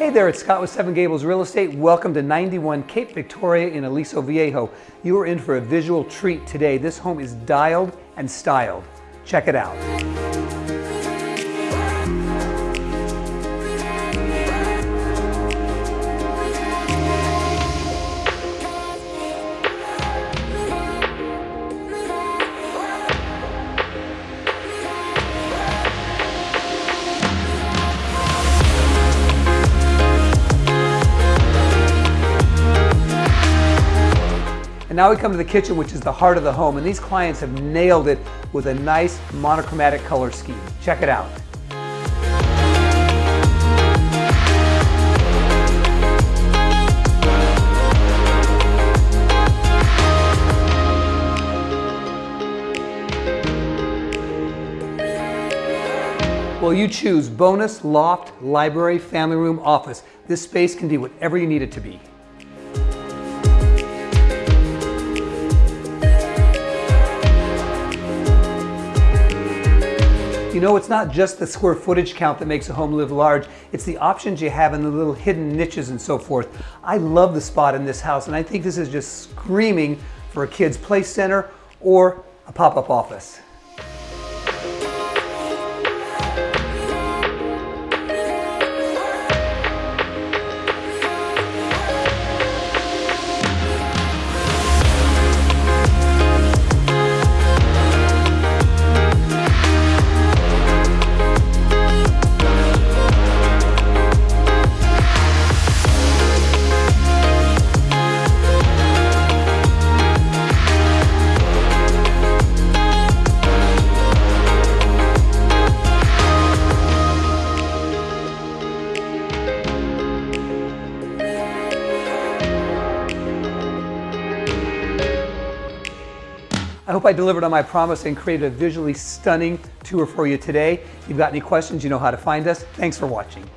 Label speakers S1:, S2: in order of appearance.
S1: Hey there, it's Scott with Seven Gables Real Estate. Welcome to 91 Cape Victoria in Aliso Viejo. You are in for a visual treat today. This home is dialed and styled. Check it out. Now we come to the kitchen, which is the heart of the home. And these clients have nailed it with a nice monochromatic color scheme. Check it out. Well, you choose bonus, loft, library, family room, office. This space can be whatever you need it to be. You know, it's not just the square footage count that makes a home live large, it's the options you have in the little hidden niches and so forth. I love the spot in this house and I think this is just screaming for a kid's play center or a pop-up office. I hope I delivered on my promise and created a visually stunning tour for you today. If you've got any questions, you know how to find us. Thanks for watching.